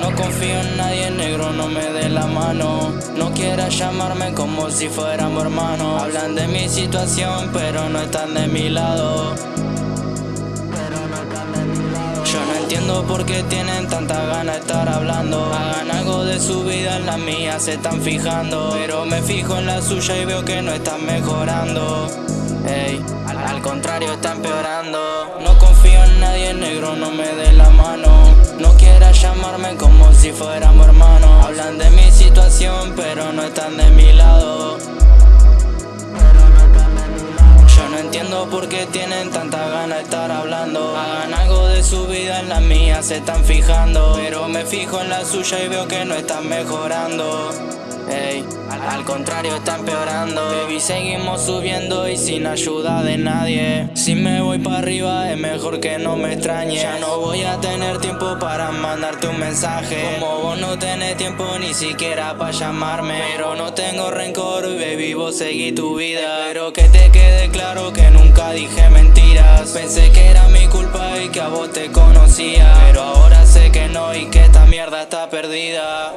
No confío en nadie, negro, no me dé la mano. No quieras llamarme como si fuéramos hermanos. Hablan de mi situación, pero no están de mi lado. Yo no entiendo por qué tienen tanta gana de estar hablando. Su vida, en la mía se están fijando. Pero me fijo en la suya y veo que no están mejorando. Ey, al, contrario, está empeorando. No confío en nadie, negro, no me dé la mano. No quieras llamarme como si fuéramos hermanos. Hablan de mi situación, pero no están de mi entiendo por qué tienen tanta gana de estar hablando. Hagan algo de su vida, en la mía se están fijando. Pero me fijo en la suya y veo que no están mejorando. Al contrario está empeorando. Baby seguimos subiendo y sin ayuda de nadie. Si me voy para arriba es mejor que no me extrañe. Ya no voy a tener tiempo para mandarte un mensaje. Como vos no tenés tiempo ni siquiera para llamarme. Pero no tengo rencor baby vos seguí tu vida. Pero que te quede claro que nunca dije mentiras. Pensé que era mi culpa y que a vos te conocía. Pero ahora sé que no y que esta mierda está perdida